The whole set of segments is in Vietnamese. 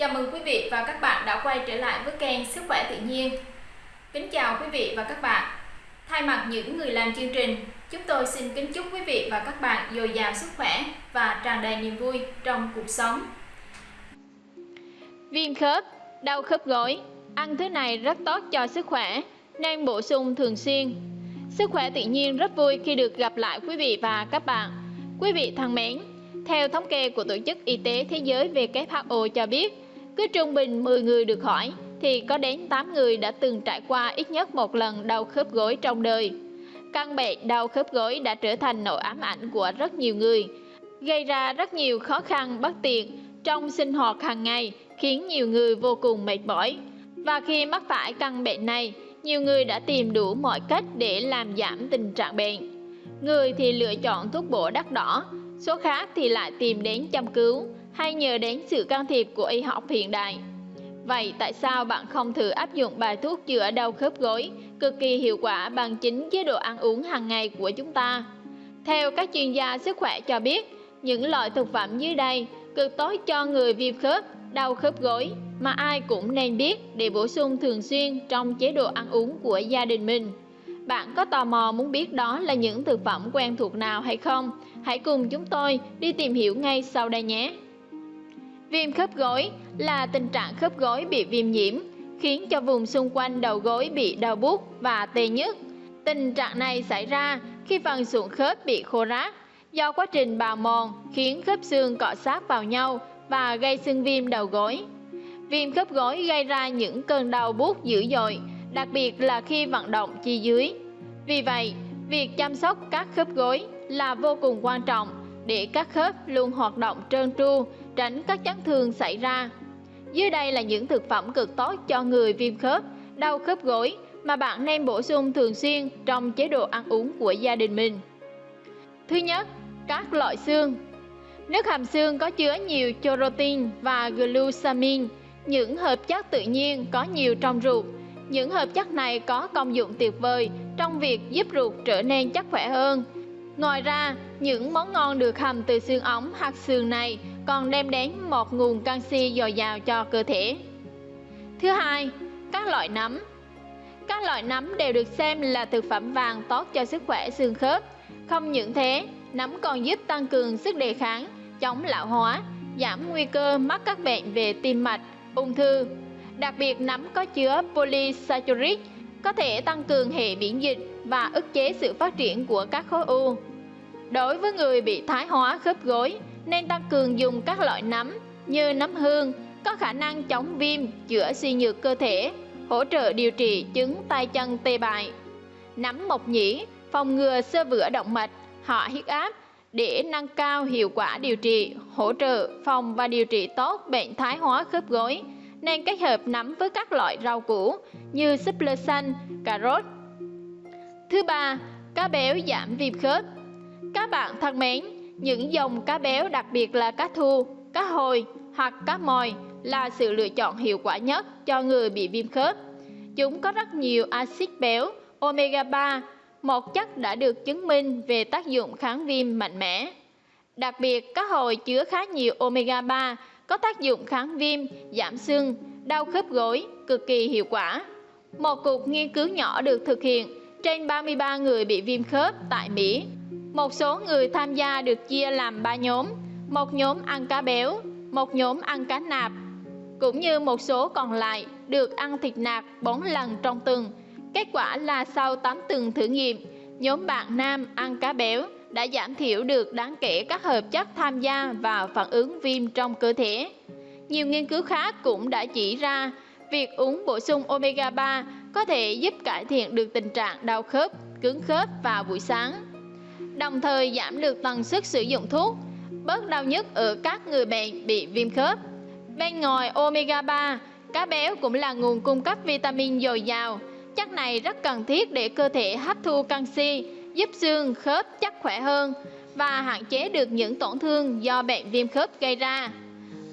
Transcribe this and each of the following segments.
Chào mừng quý vị và các bạn đã quay trở lại với kênh Sức khỏe tự nhiên. Kính chào quý vị và các bạn. Thay mặt những người làm chương trình, chúng tôi xin kính chúc quý vị và các bạn dồi dào sức khỏe và tràn đầy niềm vui trong cuộc sống. Viêm khớp, đau khớp gối, ăn thứ này rất tốt cho sức khỏe, nên bổ sung thường xuyên. Sức khỏe tự nhiên rất vui khi được gặp lại quý vị và các bạn. Quý vị thân mến, theo thống kê của Tổ chức Y tế Thế giới WHO cho biết, cứ trung bình 10 người được hỏi thì có đến 8 người đã từng trải qua ít nhất một lần đau khớp gối trong đời. Căn bệnh đau khớp gối đã trở thành nỗi ám ảnh của rất nhiều người, gây ra rất nhiều khó khăn bất tiện trong sinh hoạt hàng ngày, khiến nhiều người vô cùng mệt mỏi. Và khi mắc phải căn bệnh này, nhiều người đã tìm đủ mọi cách để làm giảm tình trạng bệnh. Người thì lựa chọn thuốc bổ đắt đỏ, số khác thì lại tìm đến chăm cứu hay nhờ đến sự can thiệp của y học hiện đại. Vậy tại sao bạn không thử áp dụng bài thuốc chữa đau khớp gối cực kỳ hiệu quả bằng chính chế độ ăn uống hàng ngày của chúng ta? Theo các chuyên gia sức khỏe cho biết, những loại thực phẩm dưới đây cực tốt cho người viêm khớp, đau khớp gối mà ai cũng nên biết để bổ sung thường xuyên trong chế độ ăn uống của gia đình mình. Bạn có tò mò muốn biết đó là những thực phẩm quen thuộc nào hay không? Hãy cùng chúng tôi đi tìm hiểu ngay sau đây nhé! Viêm khớp gối là tình trạng khớp gối bị viêm nhiễm, khiến cho vùng xung quanh đầu gối bị đau buốt và tê nhức. Tình trạng này xảy ra khi phần sụn khớp bị khô ráp, do quá trình bào mòn khiến khớp xương cọ sát vào nhau và gây sưng viêm đầu gối. Viêm khớp gối gây ra những cơn đau buốt dữ dội, đặc biệt là khi vận động chi dưới. Vì vậy, việc chăm sóc các khớp gối là vô cùng quan trọng để các khớp luôn hoạt động trơn tru, tránh các chấn thương xảy ra. Dưới đây là những thực phẩm cực tốt cho người viêm khớp, đau khớp gối mà bạn nên bổ sung thường xuyên trong chế độ ăn uống của gia đình mình. Thứ nhất, các loại xương. Nước hầm xương có chứa nhiều chorotin và glucosamine, những hợp chất tự nhiên có nhiều trong ruột. Những hợp chất này có công dụng tuyệt vời trong việc giúp ruột trở nên chắc khỏe hơn. Ngoài ra, những món ngon được hầm từ xương ống hoặc xương này còn đem đến một nguồn canxi dồi dào cho cơ thể. Thứ hai, các loại nấm. Các loại nấm đều được xem là thực phẩm vàng tốt cho sức khỏe xương khớp. Không những thế, nấm còn giúp tăng cường sức đề kháng, chống lão hóa, giảm nguy cơ mắc các bệnh về tim mạch, ung thư. Đặc biệt nấm có chứa polysaccharide có thể tăng cường hệ miễn dịch và ức chế sự phát triển của các khối u. Đối với người bị thái hóa khớp gối, nên tăng cường dùng các loại nấm như nấm hương, có khả năng chống viêm, chữa suy nhược cơ thể, hỗ trợ điều trị chứng tay chân tê bại. Nấm mộc nhĩ phòng ngừa sơ vữa động mạch, họ huyết áp để nâng cao hiệu quả điều trị, hỗ trợ phòng và điều trị tốt bệnh thái hóa khớp gối, nên kết hợp nấm với các loại rau củ như súp lơ xanh, cà rốt. Thứ ba, cá béo giảm viêm khớp. Các bạn thân mến, những dòng cá béo đặc biệt là cá thu, cá hồi hoặc cá mòi là sự lựa chọn hiệu quả nhất cho người bị viêm khớp. Chúng có rất nhiều axit béo omega 3, một chất đã được chứng minh về tác dụng kháng viêm mạnh mẽ. Đặc biệt, cá hồi chứa khá nhiều omega 3 có tác dụng kháng viêm, giảm sưng, đau khớp gối cực kỳ hiệu quả. Một cuộc nghiên cứu nhỏ được thực hiện trên 33 người bị viêm khớp tại Mỹ một số người tham gia được chia làm 3 nhóm, một nhóm ăn cá béo, một nhóm ăn cá nạp, cũng như một số còn lại được ăn thịt nạc 4 lần trong tuần. Kết quả là sau 8 tuần thử nghiệm, nhóm bạn nam ăn cá béo đã giảm thiểu được đáng kể các hợp chất tham gia vào phản ứng viêm trong cơ thể. Nhiều nghiên cứu khác cũng đã chỉ ra việc uống bổ sung omega 3 có thể giúp cải thiện được tình trạng đau khớp, cứng khớp vào buổi sáng đồng thời giảm được tần suất sử dụng thuốc, bớt đau nhức ở các người bệnh bị viêm khớp. Bên ngoài omega 3, cá béo cũng là nguồn cung cấp vitamin dồi dào. Chất này rất cần thiết để cơ thể hấp thu canxi, giúp xương khớp chắc khỏe hơn và hạn chế được những tổn thương do bệnh viêm khớp gây ra.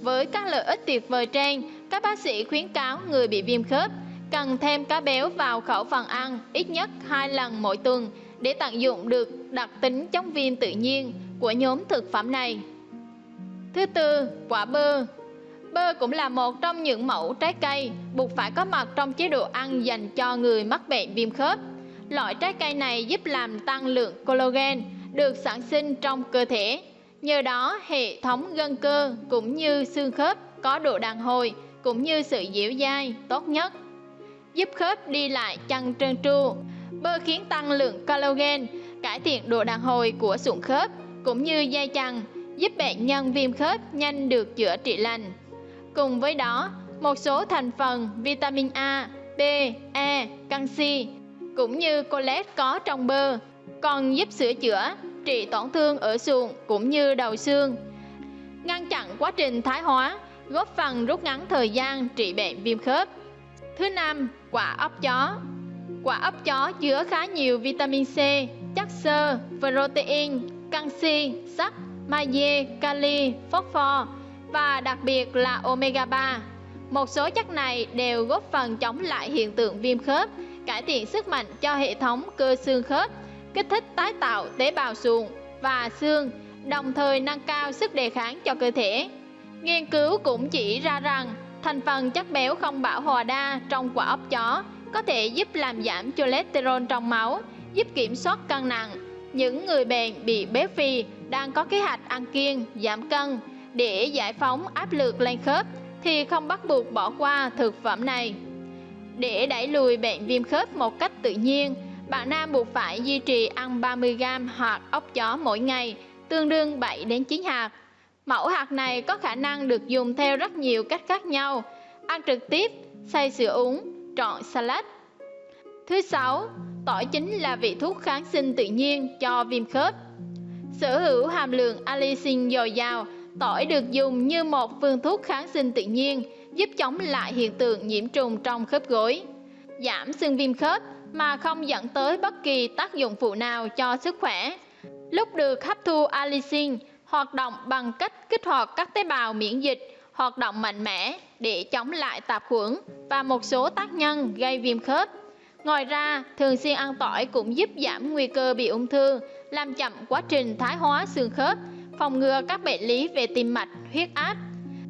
Với các lợi ích tuyệt vời trên, các bác sĩ khuyến cáo người bị viêm khớp cần thêm cá béo vào khẩu phần ăn ít nhất 2 lần mỗi tuần để tận dụng được đặc tính chống viêm tự nhiên của nhóm thực phẩm này. Thứ tư, quả bơ. Bơ cũng là một trong những mẫu trái cây buộc phải có mặt trong chế độ ăn dành cho người mắc bệnh viêm khớp. Loại trái cây này giúp làm tăng lượng collagen được sản sinh trong cơ thể. Nhờ đó, hệ thống gân cơ cũng như xương khớp có độ đàn hồi cũng như sự dẻo dai tốt nhất. Giúp khớp đi lại chân trơn tru. Bơ khiến tăng lượng collagen, cải thiện độ đàn hồi của sụn khớp cũng như dây chằng, giúp bệnh nhân viêm khớp nhanh được chữa trị lành. Cùng với đó, một số thành phần vitamin A, B, E, canxi cũng như colet có trong bơ còn giúp sửa chữa, trị tổn thương ở sụn cũng như đầu xương, ngăn chặn quá trình thái hóa, góp phần rút ngắn thời gian trị bệnh viêm khớp. Thứ năm, quả ốc chó. Quả ấp chó chứa khá nhiều vitamin C, chất xơ, protein, canxi, sắt, magie, kali, phosphor và đặc biệt là omega 3. Một số chất này đều góp phần chống lại hiện tượng viêm khớp, cải thiện sức mạnh cho hệ thống cơ xương khớp, kích thích tái tạo tế bào sụn và xương, đồng thời nâng cao sức đề kháng cho cơ thể. Nghiên cứu cũng chỉ ra rằng thành phần chất béo không bão hòa đa trong quả ốc chó có thể giúp làm giảm cholesterol trong máu, giúp kiểm soát cân nặng. Những người bệnh bị béo phì đang có kế hoạch ăn kiêng, giảm cân để giải phóng áp lực lên khớp thì không bắt buộc bỏ qua thực phẩm này. Để đẩy lùi bệnh viêm khớp một cách tự nhiên, bạn nam buộc phải duy trì ăn 30g hạt ốc chó mỗi ngày, tương đương 7 đến 9 hạt. Mẫu hạt này có khả năng được dùng theo rất nhiều cách khác nhau, ăn trực tiếp, xay sữa uống, trọn salad. Thứ sáu, tỏi chính là vị thuốc kháng sinh tự nhiên cho viêm khớp. Sở hữu hàm lượng allicin dồi dào, tỏi được dùng như một phương thuốc kháng sinh tự nhiên, giúp chống lại hiện tượng nhiễm trùng trong khớp gối, giảm sưng viêm khớp mà không dẫn tới bất kỳ tác dụng phụ nào cho sức khỏe. Lúc được hấp thu allicin, hoạt động bằng cách kích hoạt các tế bào miễn dịch hoạt động mạnh mẽ để chống lại tạp khuẩn và một số tác nhân gây viêm khớp. Ngoài ra, thường xuyên ăn tỏi cũng giúp giảm nguy cơ bị ung thư, làm chậm quá trình thái hóa xương khớp, phòng ngừa các bệnh lý về tim mạch, huyết áp.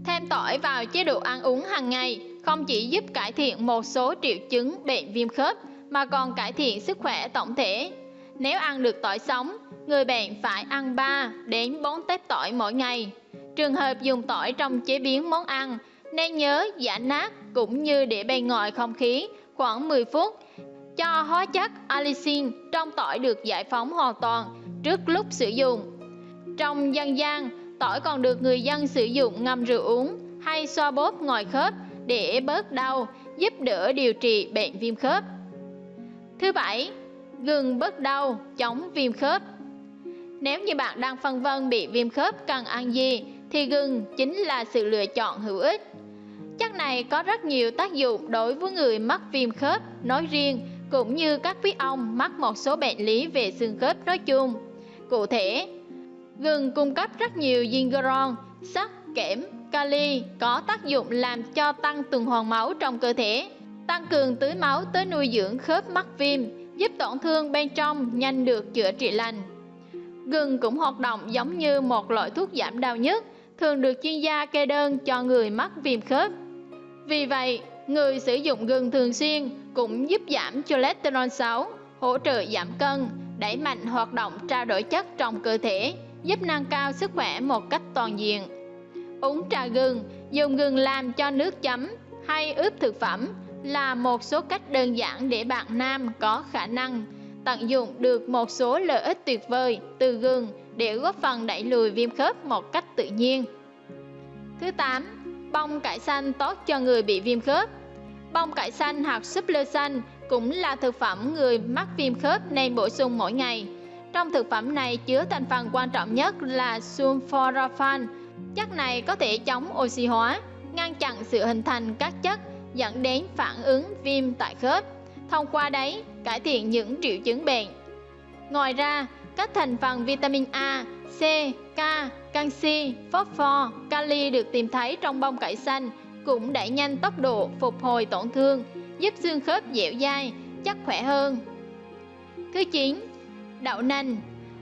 Thêm tỏi vào chế độ ăn uống hàng ngày không chỉ giúp cải thiện một số triệu chứng bệnh viêm khớp mà còn cải thiện sức khỏe tổng thể. Nếu ăn được tỏi sống, người bệnh phải ăn 3 đến 4 tép tỏi mỗi ngày. Trường hợp dùng tỏi trong chế biến món ăn, nên nhớ giả nát cũng như để bên ngoài không khí khoảng 10 phút cho hóa chất allicin trong tỏi được giải phóng hoàn toàn trước lúc sử dụng. Trong dân gian, tỏi còn được người dân sử dụng ngâm rượu uống hay xoa bóp ngoài khớp để bớt đau, giúp đỡ điều trị bệnh viêm khớp. Thứ bảy, gừng bớt đau, chống viêm khớp. Nếu như bạn đang phân vân bị viêm khớp cần ăn gì thì gừng chính là sự lựa chọn hữu ích. Chất này có rất nhiều tác dụng đối với người mắc viêm khớp nói riêng cũng như các quý ông mắc một số bệnh lý về xương khớp nói chung. Cụ thể, gừng cung cấp rất nhiều gingeron, sắt, kẽm, kali có tác dụng làm cho tăng tuần hoàn máu trong cơ thể, tăng cường tưới máu tới nuôi dưỡng khớp mắc viêm, giúp tổn thương bên trong nhanh được chữa trị lành. Gừng cũng hoạt động giống như một loại thuốc giảm đau nhất, thường được chuyên gia kê đơn cho người mắc viêm khớp. Vì vậy, người sử dụng gừng thường xuyên cũng giúp giảm cholesterol xấu, hỗ trợ giảm cân, đẩy mạnh hoạt động trao đổi chất trong cơ thể, giúp nâng cao sức khỏe một cách toàn diện. Uống trà gừng, dùng gừng làm cho nước chấm hay ướp thực phẩm là một số cách đơn giản để bạn nam có khả năng tận dụng được một số lợi ích tuyệt vời từ gừng để góp phần đẩy lùi viêm khớp một cách tự nhiên. Thứ 8. Bông cải xanh tốt cho người bị viêm khớp. Bông cải xanh hoặc súp lơ xanh cũng là thực phẩm người mắc viêm khớp nên bổ sung mỗi ngày. Trong thực phẩm này chứa thành phần quan trọng nhất là sulforaphane. Chất này có thể chống oxy hóa, ngăn chặn sự hình thành các chất dẫn đến phản ứng viêm tại khớp, thông qua đấy cải thiện những triệu chứng bệnh. Ngoài ra, các thành phần vitamin A, C, K, canxi, phosphor, kali được tìm thấy trong bông cải xanh cũng đẩy nhanh tốc độ phục hồi tổn thương, giúp xương khớp dẻo dai, chắc khỏe hơn. Thứ 9. Đậu nành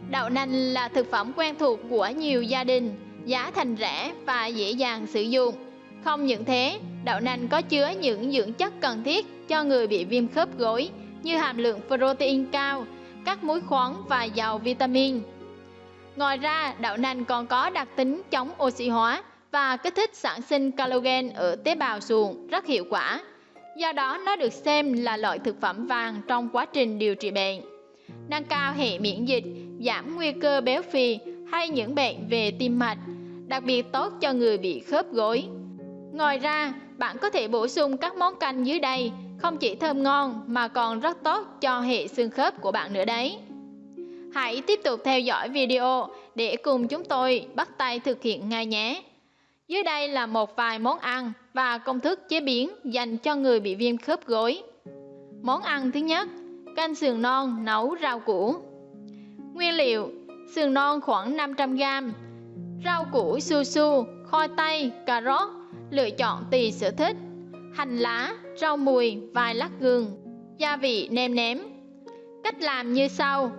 Đậu nành là thực phẩm quen thuộc của nhiều gia đình, giá thành rẻ và dễ dàng sử dụng Không những thế, đậu nành có chứa những dưỡng chất cần thiết cho người bị viêm khớp gối như hàm lượng protein cao, các muối khoáng và giàu vitamin. Ngoài ra, đậu nành còn có đặc tính chống oxy hóa và kích thích sản sinh collagen ở tế bào xuồng rất hiệu quả. Do đó, nó được xem là loại thực phẩm vàng trong quá trình điều trị bệnh. Nâng cao hệ miễn dịch, giảm nguy cơ béo phì hay những bệnh về tim mạch, đặc biệt tốt cho người bị khớp gối. Ngoài ra, bạn có thể bổ sung các món canh dưới đây, không chỉ thơm ngon mà còn rất tốt cho hệ xương khớp của bạn nữa đấy. Hãy tiếp tục theo dõi video để cùng chúng tôi bắt tay thực hiện ngay nhé. Dưới đây là một vài món ăn và công thức chế biến dành cho người bị viêm khớp gối. Món ăn thứ nhất, canh sườn non nấu rau củ. Nguyên liệu: sườn non khoảng 500g, rau củ su su, khoai tây, cà rốt, lựa chọn tùy sở thích, hành lá, rau mùi, vài lát gừng, gia vị nêm nếm. Cách làm như sau: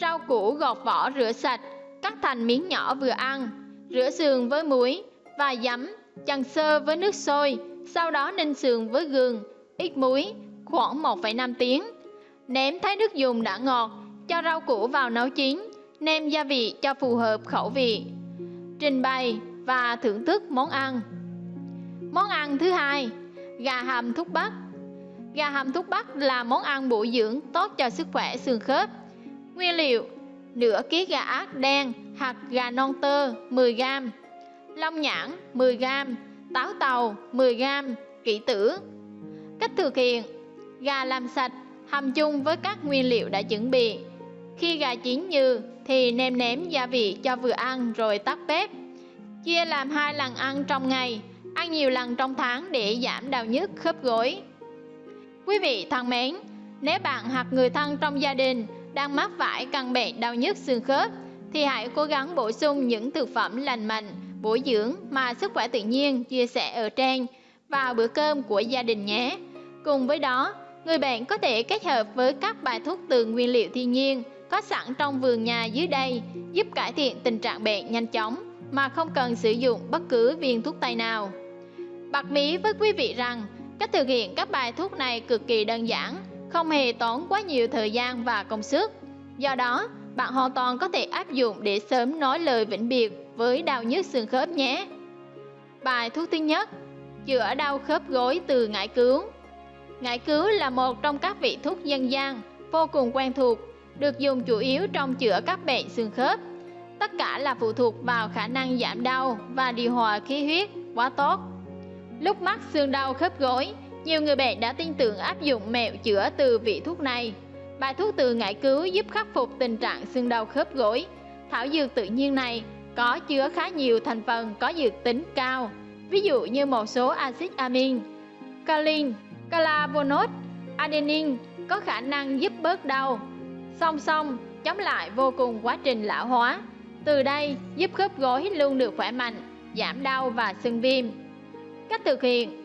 rau củ gọt vỏ rửa sạch, cắt thành miếng nhỏ vừa ăn, rửa sườn với muối và giấm, chần sơ với nước sôi, sau đó ninh sườn với gừng, ít muối, khoảng 1,5 tiếng. Nếm thấy nước dùng đã ngọt, cho rau củ vào nấu chín, nêm gia vị cho phù hợp khẩu vị. Trình bày và thưởng thức món ăn. Món ăn thứ hai, gà hầm thuốc bắc. Gà hầm thuốc bắc là món ăn bổ dưỡng tốt cho sức khỏe xương khớp. Nguyên liệu: nửa ký gà ác đen hoặc gà non tơ 10g, long nhãn 10g, táo tàu 10g, kỷ tử. Cách thực hiện: gà làm sạch, hầm chung với các nguyên liệu đã chuẩn bị. Khi gà chín như thì nêm nếm gia vị cho vừa ăn rồi tắt bếp. Chia làm hai lần ăn trong ngày, ăn nhiều lần trong tháng để giảm đau nhức khớp gối. Quý vị thân mến, nếu bạn hoặc người thân trong gia đình đang mắc phải căn bệnh đau nhức xương khớp thì hãy cố gắng bổ sung những thực phẩm lành mạnh, bổ dưỡng mà sức khỏe tự nhiên chia sẻ ở trên vào bữa cơm của gia đình nhé. Cùng với đó, người bệnh có thể kết hợp với các bài thuốc từ nguyên liệu thiên nhiên có sẵn trong vườn nhà dưới đây giúp cải thiện tình trạng bệnh nhanh chóng mà không cần sử dụng bất cứ viên thuốc tây nào. Bật mí với quý vị rằng cách thực hiện các bài thuốc này cực kỳ đơn giản, không hề tốn quá nhiều thời gian và công sức. Do đó, bạn hoàn toàn có thể áp dụng để sớm nói lời vĩnh biệt với đau nhức xương khớp nhé. Bài thuốc thứ nhất, chữa đau khớp gối từ ngải cứu. Ngải cứu là một trong các vị thuốc dân gian vô cùng quen thuộc, được dùng chủ yếu trong chữa các bệnh xương khớp. Tất cả là phụ thuộc vào khả năng giảm đau và điều hòa khí huyết quá tốt. Lúc mắc xương đau khớp gối, nhiều người bệnh đã tin tưởng áp dụng mẹo chữa từ vị thuốc này. Bài thuốc từ ngải cứu giúp khắc phục tình trạng xương đau khớp gối. Thảo dược tự nhiên này có chứa khá nhiều thành phần có dược tính cao, ví dụ như một số axit amin, calin, clavonol, adenine có khả năng giúp bớt đau. Song song, chống lại vô cùng quá trình lão hóa. Từ đây giúp khớp gối luôn được khỏe mạnh, giảm đau và sưng viêm. Cách thực hiện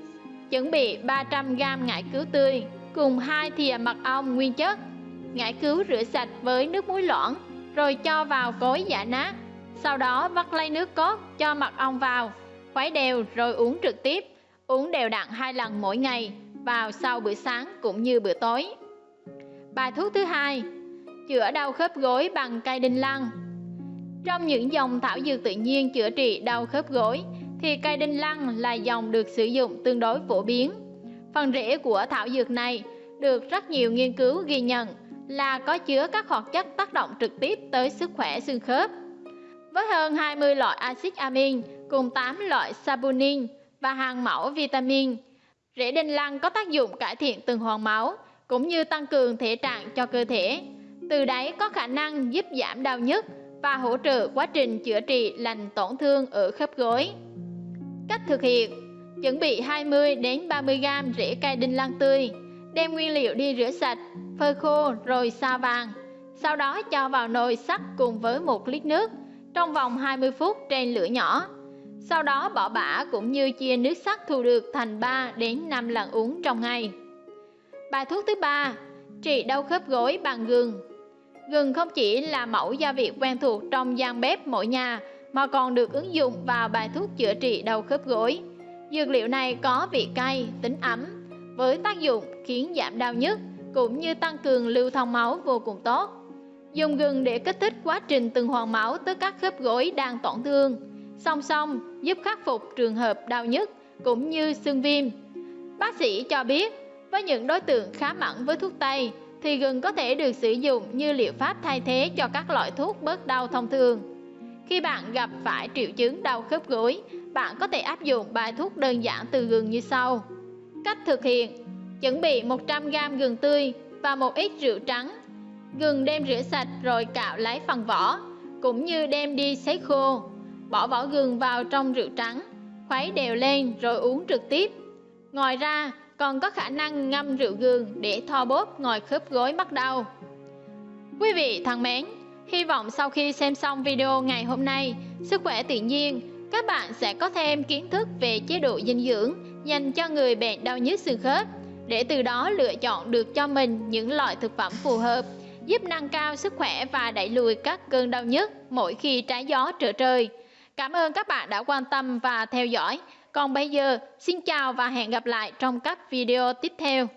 Chuẩn bị 300g ngải cứu tươi cùng 2 thìa mật ong nguyên chất. Ngải cứu rửa sạch với nước muối loãng rồi cho vào cối giả nát. Sau đó vắt lấy nước cốt cho mật ong vào, khuấy đều rồi uống trực tiếp. Uống đều đặn hai lần mỗi ngày vào sau bữa sáng cũng như bữa tối. Bài thuốc thứ hai, chữa đau khớp gối bằng cây đinh lăng. Trong những dòng thảo dược tự nhiên chữa trị đau khớp gối thì cây đinh lăng là dòng được sử dụng tương đối phổ biến. Phần rễ của thảo dược này được rất nhiều nghiên cứu ghi nhận là có chứa các hoạt chất tác động trực tiếp tới sức khỏe xương khớp. Với hơn 20 loại axit amin cùng 8 loại saponin và hàng mẫu vitamin, rễ đinh lăng có tác dụng cải thiện tuần hoàn máu cũng như tăng cường thể trạng cho cơ thể. Từ đấy có khả năng giúp giảm đau nhức và hỗ trợ quá trình chữa trị lành tổn thương ở khớp gối. Cách thực hiện: Chuẩn bị 20 đến 30 g rễ cây đinh lăng tươi, đem nguyên liệu đi rửa sạch, phơi khô rồi sa vàng. Sau đó cho vào nồi sắt cùng với 1 lít nước trong vòng 20 phút trên lửa nhỏ. Sau đó bỏ bã cũng như chia nước sắt thu được thành 3 đến 5 lần uống trong ngày. Bài thuốc thứ ba, trị đau khớp gối bằng gừng. Gừng không chỉ là mẫu gia vị quen thuộc trong gian bếp mỗi nhà mà còn được ứng dụng vào bài thuốc chữa trị đau khớp gối. Dược liệu này có vị cay, tính ấm, với tác dụng khiến giảm đau nhức cũng như tăng cường lưu thông máu vô cùng tốt. Dùng gừng để kích thích quá trình tuần hoàn máu tới các khớp gối đang tổn thương, song song giúp khắc phục trường hợp đau nhức cũng như xương viêm. Bác sĩ cho biết, với những đối tượng khá mẫn với thuốc tây thì gừng có thể được sử dụng như liệu pháp thay thế cho các loại thuốc bớt đau thông thường. Khi bạn gặp phải triệu chứng đau khớp gối, bạn có thể áp dụng bài thuốc đơn giản từ gừng như sau. Cách thực hiện Chuẩn bị 100g gừng tươi và một ít rượu trắng. Gừng đem rửa sạch rồi cạo lấy phần vỏ, cũng như đem đi sấy khô. Bỏ vỏ gừng vào trong rượu trắng, khuấy đều lên rồi uống trực tiếp. Ngoài ra, còn có khả năng ngâm rượu gừng để thoa bóp ngồi khớp gối mắc đau. Quý vị thân mến, hy vọng sau khi xem xong video ngày hôm nay, sức khỏe tự nhiên, các bạn sẽ có thêm kiến thức về chế độ dinh dưỡng dành cho người bệnh đau nhức xương khớp để từ đó lựa chọn được cho mình những loại thực phẩm phù hợp, giúp nâng cao sức khỏe và đẩy lùi các cơn đau nhức mỗi khi trái gió trở trời. Cảm ơn các bạn đã quan tâm và theo dõi. Còn bây giờ, xin chào và hẹn gặp lại trong các video tiếp theo.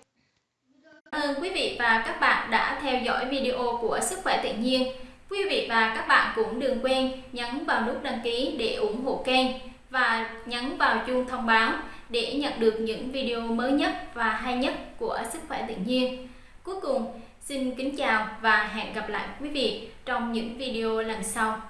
Cảm ơn quý vị và các bạn đã theo dõi video của Sức khỏe tự nhiên. Quý vị và các bạn cũng đừng quên nhấn vào nút đăng ký để ủng hộ kênh và nhấn vào chuông thông báo để nhận được những video mới nhất và hay nhất của Sức khỏe tự nhiên. Cuối cùng, xin kính chào và hẹn gặp lại quý vị trong những video lần sau.